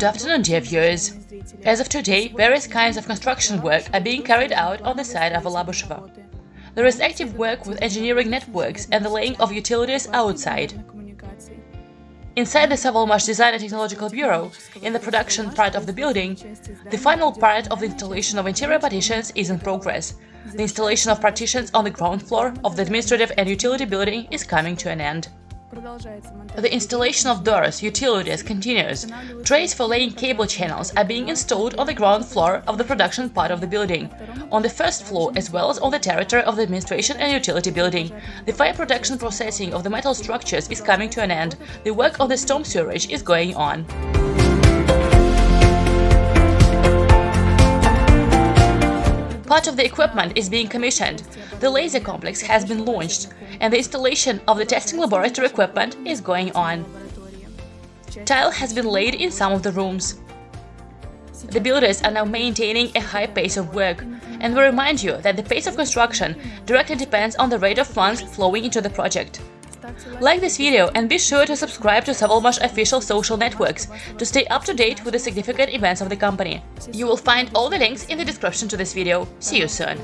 Good afternoon, dear viewers. As of today, various kinds of construction work are being carried out on the site of Alabushevo. There is active work with engineering networks and the laying of utilities outside. Inside the Savalmash Design and Technological Bureau, in the production part of the building, the final part of the installation of interior partitions is in progress. The installation of partitions on the ground floor of the administrative and utility building is coming to an end. The installation of doors, utilities continues. Trays for laying cable channels are being installed on the ground floor of the production part of the building, on the first floor as well as on the territory of the administration and utility building. The fire protection processing of the metal structures is coming to an end. The work on the storm sewerage is going on. Part of the equipment is being commissioned, the laser complex has been launched, and the installation of the testing laboratory equipment is going on. Tile has been laid in some of the rooms. The builders are now maintaining a high pace of work, and we remind you that the pace of construction directly depends on the rate of funds flowing into the project. Like this video and be sure to subscribe to Savalmash official social networks to stay up to date with the significant events of the company. You will find all the links in the description to this video. See you soon!